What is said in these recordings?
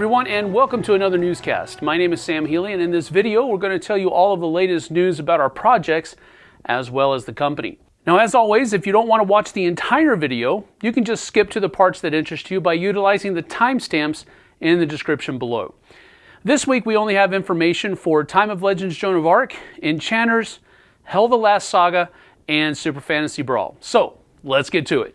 everyone, and welcome to another newscast. My name is Sam Healy, and in this video, we're going to tell you all of the latest news about our projects as well as the company. Now, as always, if you don't want to watch the entire video, you can just skip to the parts that interest you by utilizing the timestamps in the description below. This week, we only have information for Time of Legends Joan of Arc, Enchanters, Hel the Last Saga, and Super Fantasy Brawl. So, let's get to it.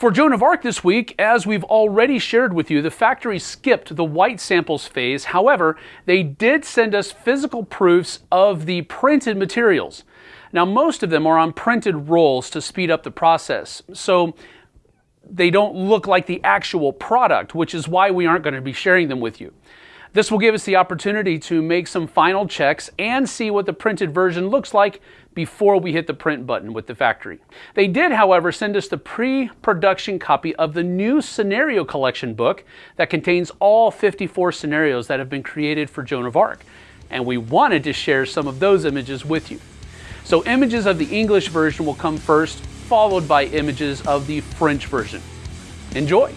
For Joan of Arc this week, as we've already shared with you, the factory skipped the white samples phase. However, they did send us physical proofs of the printed materials. Now, most of them are on printed rolls to speed up the process. So they don't look like the actual product, which is why we aren't going to be sharing them with you. This will give us the opportunity to make some final checks and see what the printed version looks like before we hit the print button with the factory. They did, however, send us the pre-production copy of the new scenario collection book that contains all 54 scenarios that have been created for Joan of Arc. And we wanted to share some of those images with you. So images of the English version will come first, followed by images of the French version. Enjoy!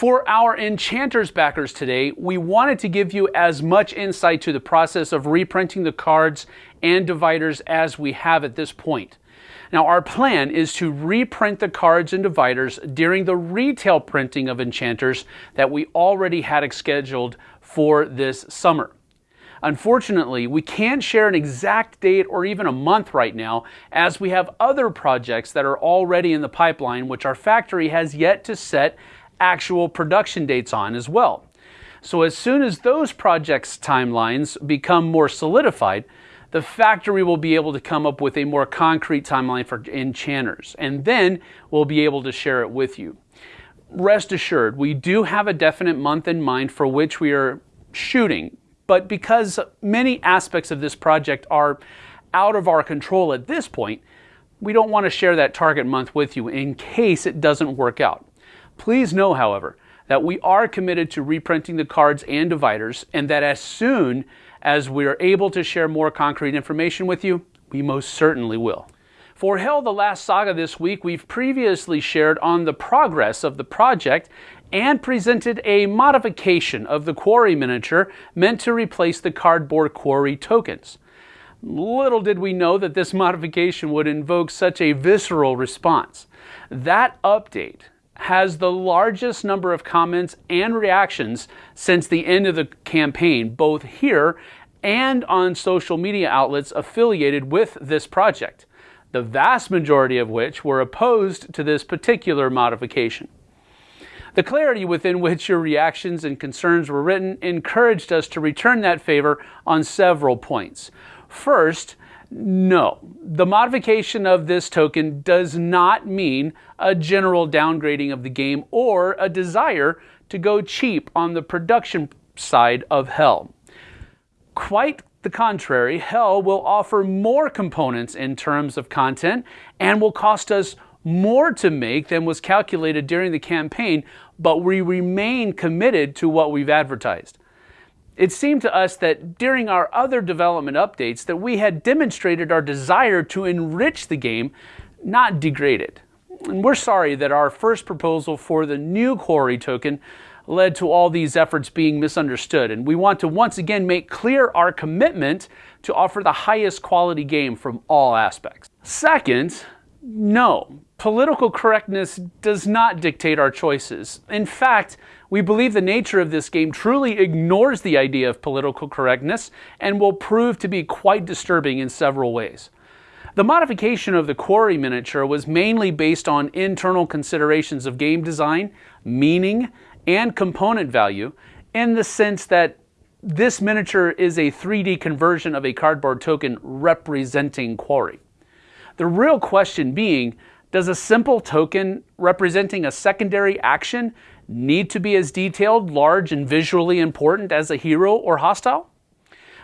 For our Enchanters backers today, we wanted to give you as much insight to the process of reprinting the cards and dividers as we have at this point. Now, our plan is to reprint the cards and dividers during the retail printing of Enchanters that we already had scheduled for this summer. Unfortunately, we can't share an exact date or even a month right now, as we have other projects that are already in the pipeline, which our factory has yet to set actual production dates on as well. So, as soon as those projects' timelines become more solidified, the factory will be able to come up with a more concrete timeline for enchanters, and then we'll be able to share it with you. Rest assured, we do have a definite month in mind for which we are shooting but because many aspects of this project are out of our control at this point, we don't want to share that target month with you in case it doesn't work out. Please know, however, that we are committed to reprinting the cards and dividers, and that as soon as we are able to share more concrete information with you, we most certainly will. For Hel, the Last Saga this week, we've previously shared on the progress of the project and presented a modification of the Quarry miniature meant to replace the cardboard Quarry tokens. Little did we know that this modification would invoke such a visceral response. That update has the largest number of comments and reactions since the end of the campaign, both here and on social media outlets affiliated with this project, the vast majority of which were opposed to this particular modification. The clarity within which your reactions and concerns were written encouraged us to return that favor on several points. First, no, the modification of this token does not mean a general downgrading of the game or a desire to go cheap on the production side of Hel. Quite the contrary, Hel will offer more components in terms of content and will cost us more to make than was calculated during the campaign, but we remain committed to what we've advertised. It seemed to us that during our other development updates that we had demonstrated our desire to enrich the game, not degrade it. And we're sorry that our first proposal for the new Quarry token led to all these efforts being misunderstood, and we want to once again make clear our commitment to offer the highest quality game from all aspects. Second, no, political correctness does not dictate our choices. In fact, we believe the nature of this game truly ignores the idea of political correctness and will prove to be quite disturbing in several ways. The modification of the Quarry miniature was mainly based on internal considerations of game design, meaning, and component value, in the sense that this miniature is a 3D conversion of a cardboard token representing Quarry. The real question being, does a simple token representing a secondary action need to be as detailed, large, and visually important as a hero or hostile?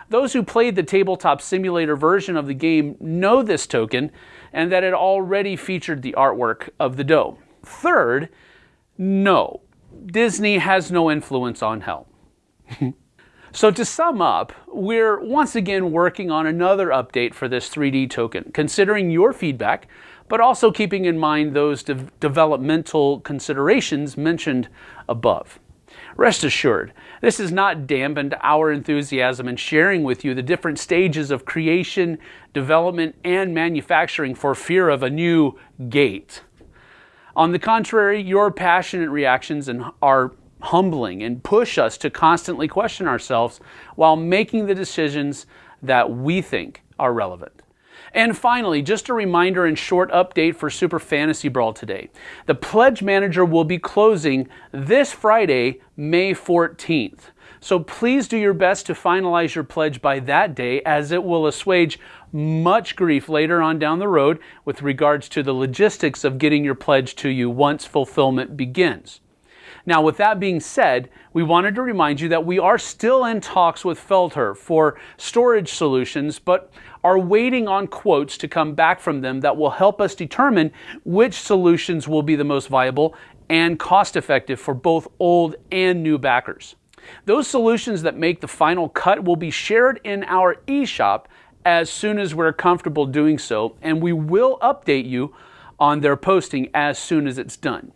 Those who played the tabletop simulator version of the game know this token and that it already featured the artwork of the doe. Third, no, Disney has no influence on Hel. So to sum up, we're once again working on another update for this 3D token, considering your feedback, but also keeping in mind those de developmental considerations mentioned above. Rest assured, this has not dampened our enthusiasm in sharing with you the different stages of creation, development, and manufacturing for fear of a new gate. On the contrary, your passionate reactions and our humbling and push us to constantly question ourselves while making the decisions that we think are relevant. And finally, just a reminder and short update for Super Fantasy Brawl today. The Pledge Manager will be closing this Friday, May 14th. So please do your best to finalize your pledge by that day as it will assuage much grief later on down the road with regards to the logistics of getting your pledge to you once fulfillment begins. Now, with that being said, we wanted to remind you that we are still in talks with Feldherr for storage solutions, but are waiting on quotes to come back from them that will help us determine which solutions will be the most viable and cost effective for both old and new backers. Those solutions that make the final cut will be shared in our eShop as soon as we're comfortable doing so, and we will update you on their posting as soon as it's done.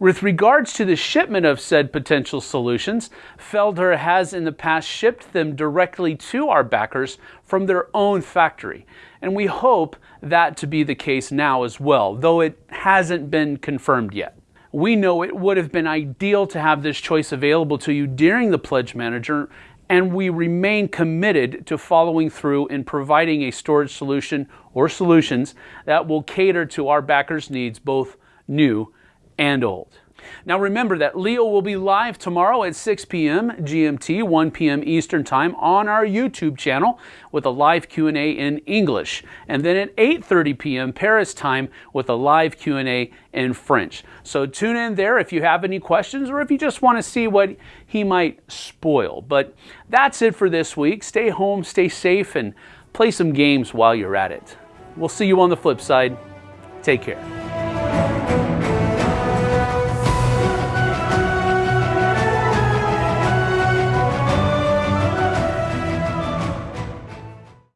With regards to the shipment of said potential solutions, Feldherr has in the past shipped them directly to our backers from their own factory. And we hope that to be the case now as well, though it hasn't been confirmed yet. We know it would have been ideal to have this choice available to you during the Pledge Manager, and we remain committed to following through in providing a storage solution or solutions that will cater to our backers' needs, both new and old. Now remember that Leo will be live tomorrow at 6 p.m. GMT, 1 p.m. Eastern Time on our YouTube channel with a live Q&A in English. And then at 8:30 p.m. Paris time with a live Q&A in French. So tune in there if you have any questions or if you just want to see what he might spoil. But that's it for this week. Stay home, stay safe and play some games while you're at it. We'll see you on the flip side. Take care.